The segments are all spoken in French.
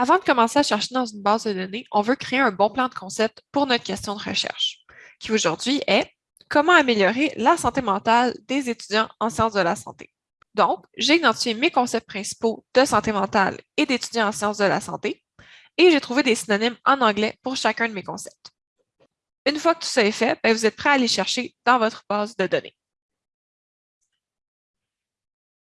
Avant de commencer à chercher dans une base de données, on veut créer un bon plan de concept pour notre question de recherche, qui aujourd'hui est Comment améliorer la santé mentale des étudiants en sciences de la santé? Donc, j'ai identifié mes concepts principaux de santé mentale et d'étudiants en sciences de la santé, et j'ai trouvé des synonymes en anglais pour chacun de mes concepts. Une fois que tout ça est fait, ben, vous êtes prêt à aller chercher dans votre base de données.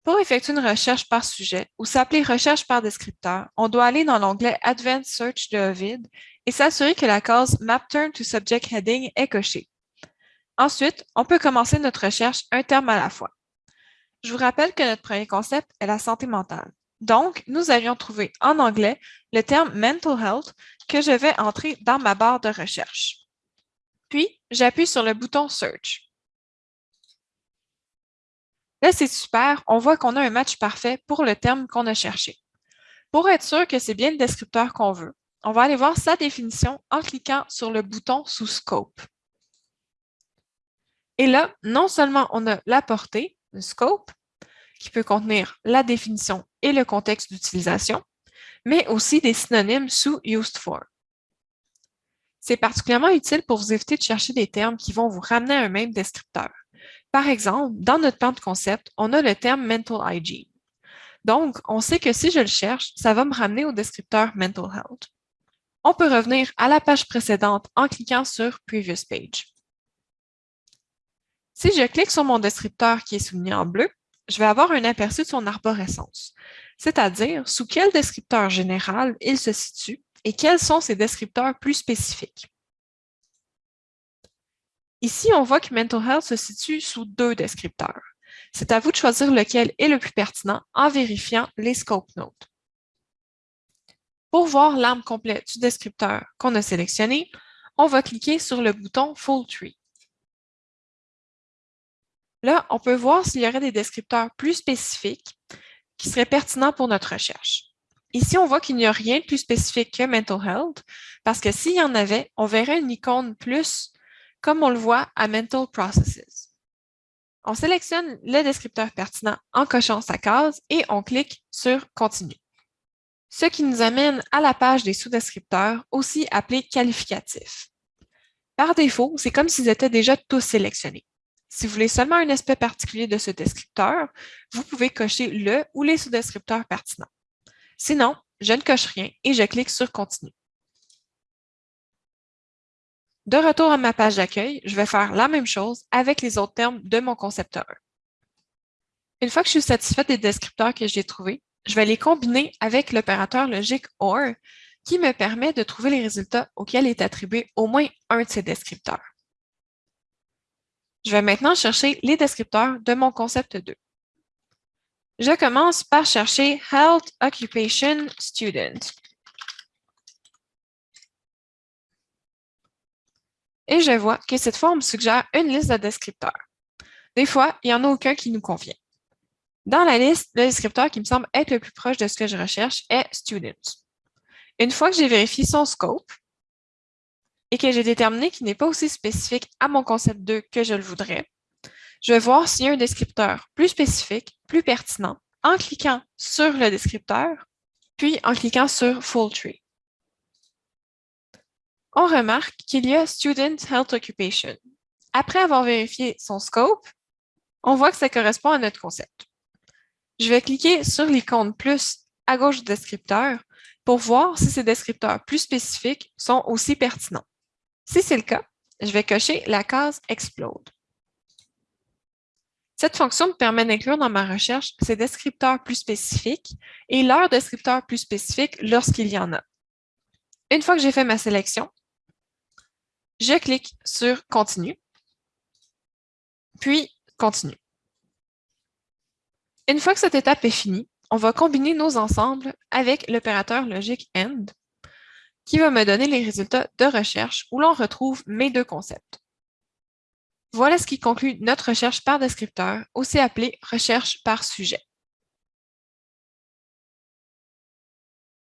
Pour effectuer une recherche par sujet ou s'appeler recherche par descripteur, on doit aller dans l'onglet Advanced Search de Ovid et s'assurer que la case Map Turn to Subject Heading est cochée. Ensuite, on peut commencer notre recherche un terme à la fois. Je vous rappelle que notre premier concept est la santé mentale. Donc, nous allions trouver en anglais le terme mental health que je vais entrer dans ma barre de recherche. Puis, j'appuie sur le bouton Search. Là, c'est super, on voit qu'on a un match parfait pour le terme qu'on a cherché. Pour être sûr que c'est bien le descripteur qu'on veut, on va aller voir sa définition en cliquant sur le bouton sous Scope. Et là, non seulement on a la portée, le scope, qui peut contenir la définition et le contexte d'utilisation, mais aussi des synonymes sous Used for. C'est particulièrement utile pour vous éviter de chercher des termes qui vont vous ramener à un même descripteur. Par exemple, dans notre plan de concept, on a le terme Mental Hygiene. Donc, on sait que si je le cherche, ça va me ramener au descripteur Mental Health. On peut revenir à la page précédente en cliquant sur Previous Page. Si je clique sur mon descripteur qui est souligné en bleu, je vais avoir un aperçu de son arborescence, c'est-à-dire sous quel descripteur général il se situe et quels sont ses descripteurs plus spécifiques. Ici, on voit que Mental Health se situe sous deux descripteurs. C'est à vous de choisir lequel est le plus pertinent en vérifiant les scope notes. Pour voir l'arme complète du descripteur qu'on a sélectionné, on va cliquer sur le bouton Full Tree. Là, on peut voir s'il y aurait des descripteurs plus spécifiques qui seraient pertinents pour notre recherche. Ici, on voit qu'il n'y a rien de plus spécifique que Mental Health, parce que s'il y en avait, on verrait une icône plus comme on le voit à Mental Processes. On sélectionne le descripteur pertinent en cochant sa case et on clique sur Continue. Ce qui nous amène à la page des sous-descripteurs, aussi appelés qualificatifs. Par défaut, c'est comme s'ils étaient déjà tous sélectionnés. Si vous voulez seulement un aspect particulier de ce descripteur, vous pouvez cocher le ou les sous-descripteurs pertinents. Sinon, je ne coche rien et je clique sur Continue. De retour à ma page d'accueil, je vais faire la même chose avec les autres termes de mon concepteur. Une fois que je suis satisfaite des descripteurs que j'ai trouvés, je vais les combiner avec l'opérateur logique OR qui me permet de trouver les résultats auxquels est attribué au moins un de ces descripteurs. Je vais maintenant chercher les descripteurs de mon concept 2. Je commence par chercher Health Occupation Student. Et je vois que cette forme suggère une liste de descripteurs. Des fois, il n'y en a aucun qui nous convient. Dans la liste, le descripteur qui me semble être le plus proche de ce que je recherche est Student. Une fois que j'ai vérifié son scope et que j'ai déterminé qu'il n'est pas aussi spécifique à mon concept 2 que je le voudrais, je vais voir s'il y a un descripteur plus spécifique, plus pertinent, en cliquant sur le descripteur, puis en cliquant sur Full Tree on remarque qu'il y a Student Health Occupation. Après avoir vérifié son scope, on voit que ça correspond à notre concept. Je vais cliquer sur l'icône plus à gauche du descripteur pour voir si ces descripteurs plus spécifiques sont aussi pertinents. Si c'est le cas, je vais cocher la case Explode. Cette fonction me permet d'inclure dans ma recherche ces descripteurs plus spécifiques et leurs descripteurs plus spécifiques lorsqu'il y en a. Une fois que j'ai fait ma sélection, je clique sur Continue, puis Continue. Une fois que cette étape est finie, on va combiner nos ensembles avec l'opérateur logique AND, qui va me donner les résultats de recherche où l'on retrouve mes deux concepts. Voilà ce qui conclut notre recherche par descripteur, aussi appelée recherche par sujet.